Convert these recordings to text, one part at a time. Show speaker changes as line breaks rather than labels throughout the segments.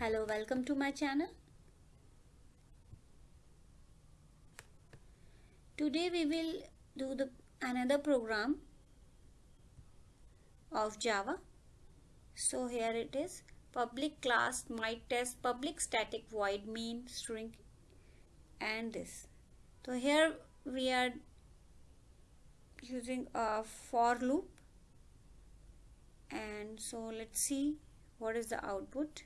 hello welcome to my channel. Today we will do the another program of java. So here it is. Public class my test public static void main string and this. So here we are using a for loop. And so let's see what is the output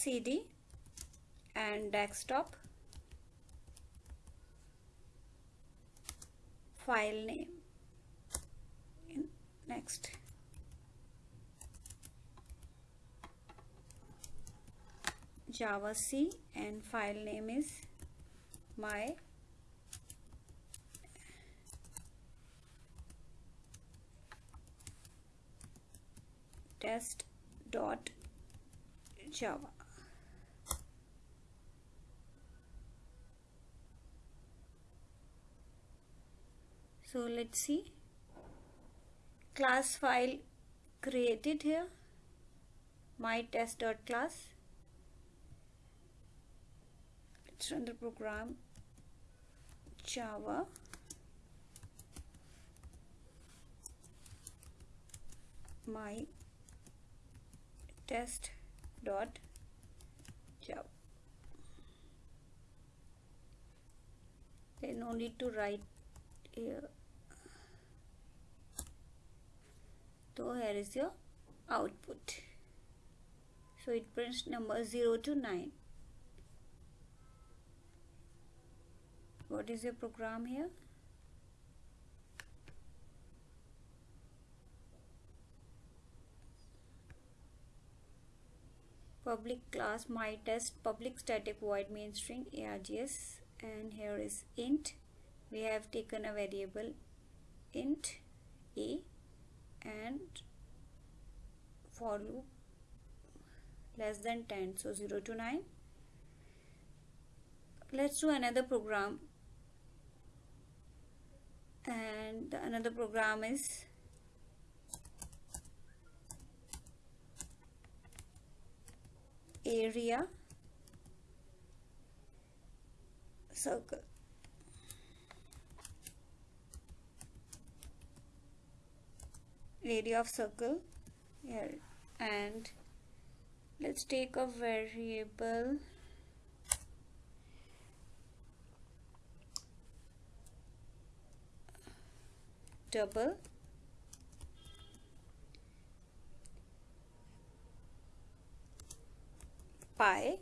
CD and desktop file name. Next. Java c and file name is my test dot java so let's see. Class file created here. my test dot class. Let's run the program. Java. my test dot java. There's no need to write here so here is your output? So it prints number 0 to 9 what is your program here? Public class my test public static void main string args and here is int. We have taken a variable int a and for loop less than 10 so 0 to 9 let's do another program. And another program is area circle area of circle. Here. And let's take a variable. Double. Pi.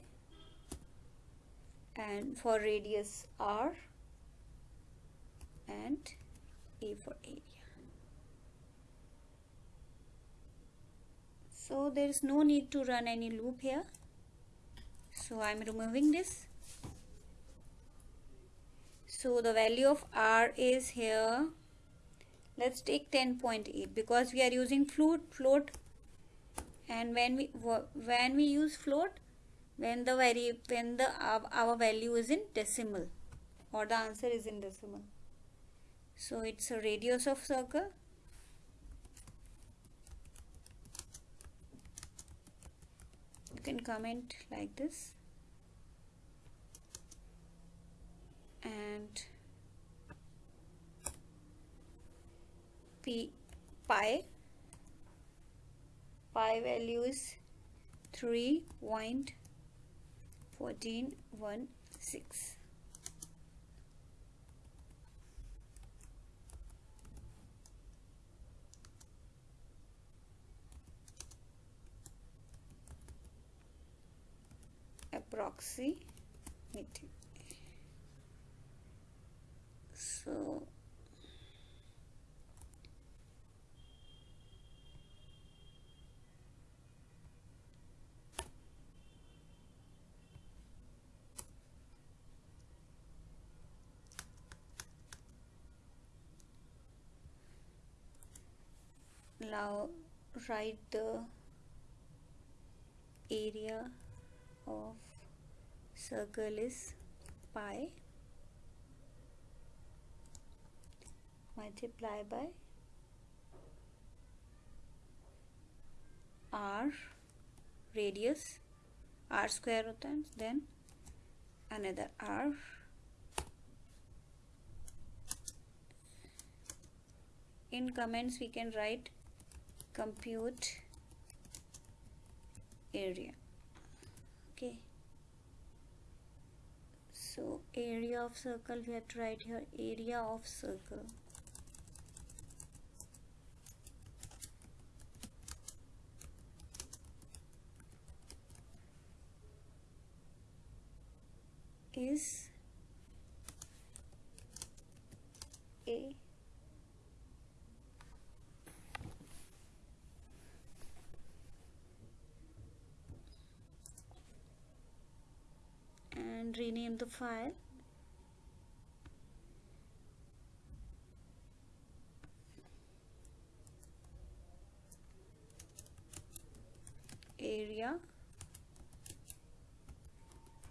And for radius r and a for area so there is no need to run any loop here. So I'm removing this. So the value of R is here. Let's take 10.8 because we are using float float. And when we when we use float when the very when the our, our value is in decimal or the answer is in decimal. So it's a radius of circle can comment like this. And p pi. Pi value is 3.1416 approximately so now write the area of circle is pi multiply by r radius r square hai then another r in comments we can write compute area. Okay area of circle we have to write here area of circle. Is a and rename the file. Area.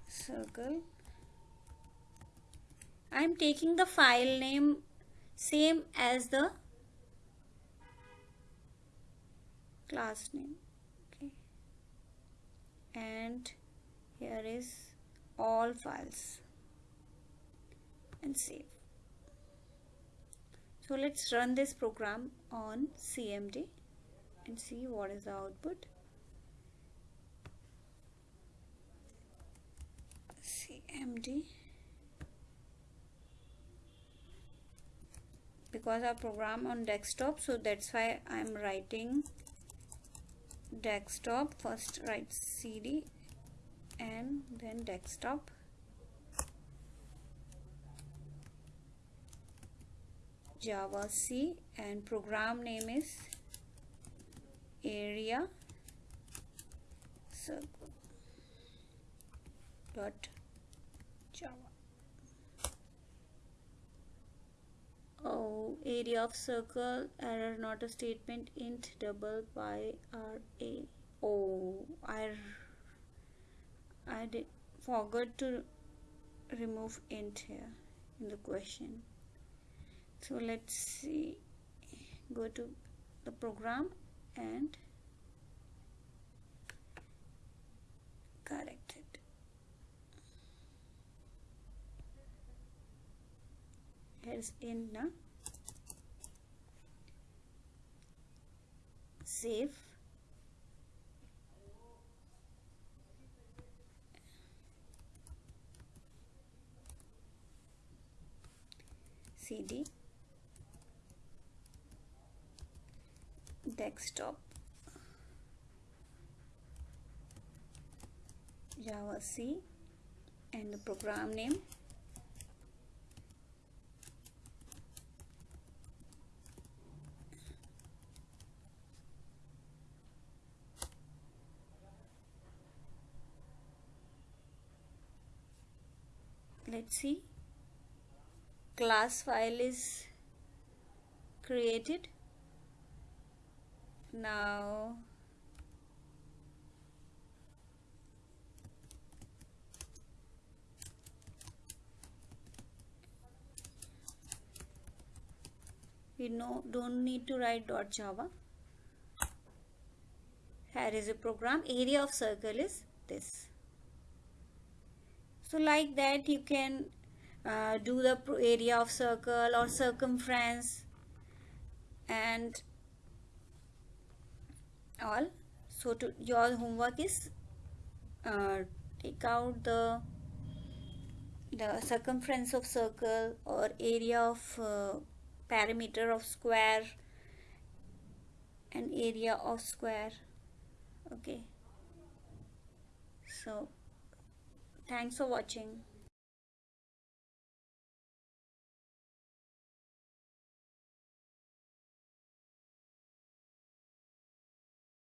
Circle. I am taking the file name same as the class name. Okay. And here is all files and save. So let's run this program on CMD and see what is the output. CMD because our program on desktop so that's why I'm writing desktop. First write cd and then desktop. Java c and program name is area circle dot java. Oh area of circle error not a statement int double pi r a. Oh i I did forgot to remove int here in the question. So let's see. Go to the program and correct it. Here's in now save cd desktop. Java c. And the program name. Let's see class file is created. Now we know don't need to write dot java. Here is a program. Area of circle is this. So like that you can uh, do the area of circle or circumference and all. So to your homework is uh, take out the the circumference of circle or area of uh, perimeter of square and area of square. Okay. So thanks for watching